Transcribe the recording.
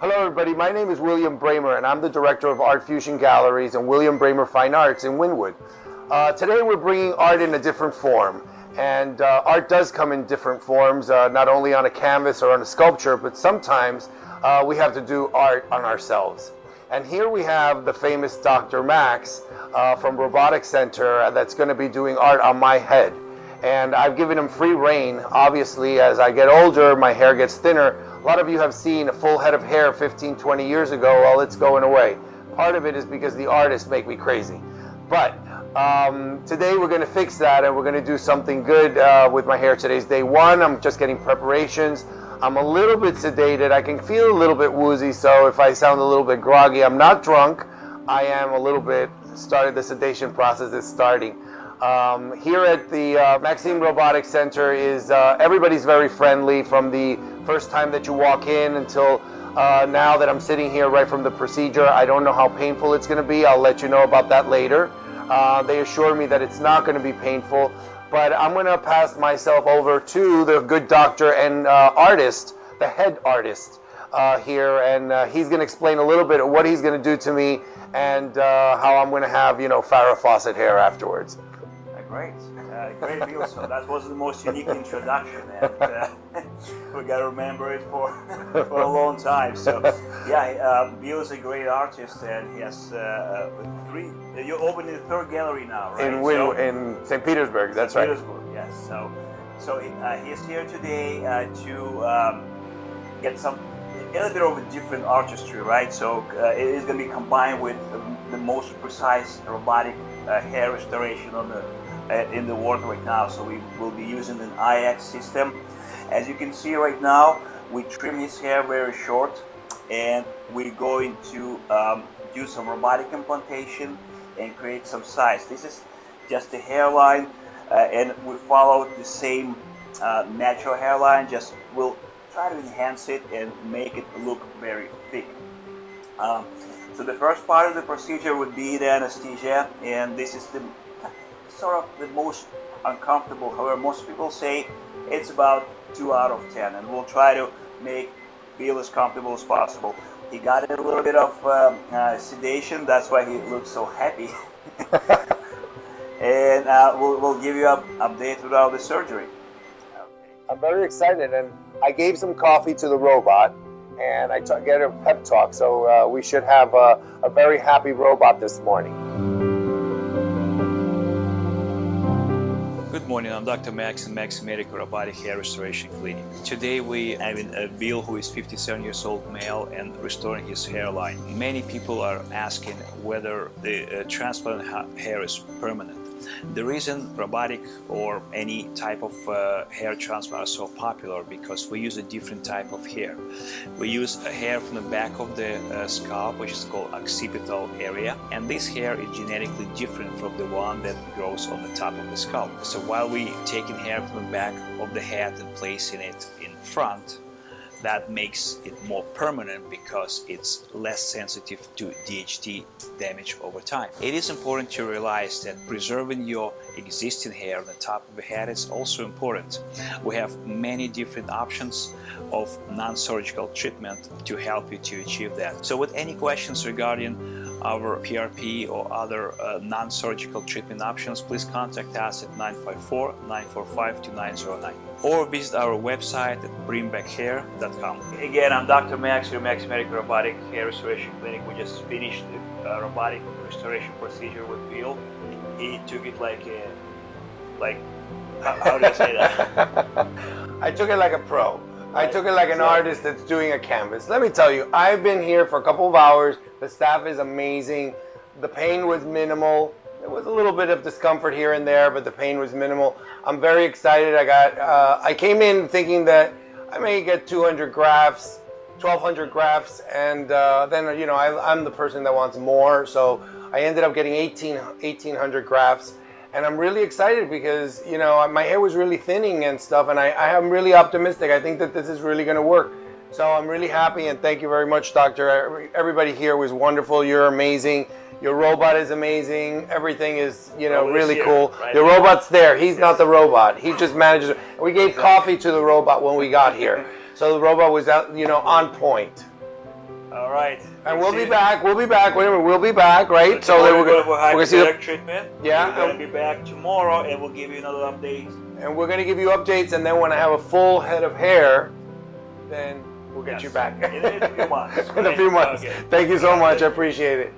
Hello everybody, my name is William Bramer and I'm the director of Art Fusion Galleries and William Bramer Fine Arts in Wynwood. Uh, today we're bringing art in a different form and uh, art does come in different forms, uh, not only on a canvas or on a sculpture, but sometimes uh, we have to do art on ourselves. And here we have the famous Dr. Max uh, from Robotic Center that's going to be doing art on my head. And I've given him free reign. Obviously, as I get older, my hair gets thinner. A lot of you have seen a full head of hair 15, 20 years ago. Well, it's going away. Part of it is because the artists make me crazy. But um, today we're going to fix that and we're going to do something good uh, with my hair. Today's day one. I'm just getting preparations. I'm a little bit sedated. I can feel a little bit woozy, so if I sound a little bit groggy, I'm not drunk. I am a little bit started. The sedation process is starting. Um, here at the uh, Maxim Robotics Center is uh, everybody's very friendly from the first time that you walk in until uh, now that I'm sitting here right from the procedure. I don't know how painful it's going to be. I'll let you know about that later. Uh, they assure me that it's not going to be painful, but I'm going to pass myself over to the good doctor and uh, artist, the head artist uh, here, and he's going to explain a little bit of what he's going to do to me and how I'm going to have, you know, Farrah Fawcett hair afterwards. Great, uh, great Bill. So that was the most unique introduction, and uh, we gotta remember it for for a long time. So yeah, uh, Bill is a great artist, and he has uh, uh, three. You're opening the third gallery now, right? In Win, so, in St. Petersburg. That's St. right. Petersburg, yes. So so uh, he's here today to um, get some a little bit of a different artistry, right? So uh, it is going to be combined with the most precise robotic uh, hair restoration on the uh, in the world right now. So we will be using an IX system. As you can see right now, we trim his hair very short and we're going to um, do some robotic implantation and create some size. This is just the hairline uh, and we follow the same uh, natural hairline, just we'll try to enhance it and make it look very thick. Um, so the first part of the procedure would be the anesthesia and this is the sort of the most uncomfortable. However, most people say it's about 2 out of 10 and we'll try to make feel as comfortable as possible. He got a little bit of um, uh, sedation, that's why he looks so happy. and uh, we'll, we'll give you an update throughout the surgery. I'm very excited and I gave some coffee to the robot and I get a pep talk so uh, we should have a, a very happy robot this morning. Good morning, I'm Dr. Max in Max Medical Robotic Hair Restoration Clinic. Today we have a Bill who is 57 years old male and restoring his hairline. Many people are asking whether the uh, transplant ha hair is permanent. The reason robotic or any type of uh, hair transplant are so popular because we use a different type of hair. We use a hair from the back of the uh, scalp which is called occipital area and this hair is genetically different from the one that grows on the top of the scalp. So while we taking hair from the back of the head and placing it in front that makes it more permanent because it's less sensitive to DHT damage over time. It is important to realize that preserving your existing hair on the top of the head is also important. We have many different options of non-surgical treatment to help you to achieve that. So with any questions regarding our PRP or other uh, non-surgical treatment options, please contact us at 954-945-2909 or visit our website at bringbackhair.com. Again, I'm Dr. Max, your Max Medical Robotic Hair Restoration Clinic. We just finished the uh, robotic restoration procedure with Bill. He took it like a, like, how, how do I say that? I took it like a pro. I took it like an artist that's doing a canvas. Let me tell you, I've been here for a couple of hours. The staff is amazing. The pain was minimal. There was a little bit of discomfort here and there, but the pain was minimal. I'm very excited. I got. Uh, I came in thinking that I may get 200 grafts, 1,200 grafts, and uh, then you know I, am the person that wants more. So I ended up getting 18, 1,800 grafts, and I'm really excited because you know my hair was really thinning and stuff, and I, I am really optimistic. I think that this is really going to work. So I'm really happy and thank you very much, Doctor. Everybody here was wonderful. You're amazing. Your robot is amazing. Everything is, you know, oh, really here, cool. right? Your robot's there. He's not the robot. He just manages. We gave coffee to the robot when we got here. So the robot was out, you know, on point. All right. And we'll be back. We'll be back. Wait a minute. We'll be back, right? So they were going to we're gonna see the treatment. Yeah, We're going to be back tomorrow and we'll give you another update. And we're going to give you updates. And then when I have a full head of hair, then We'll get yes. you back in, in a few months. in a few months. Okay. Thank you so much. I appreciate it.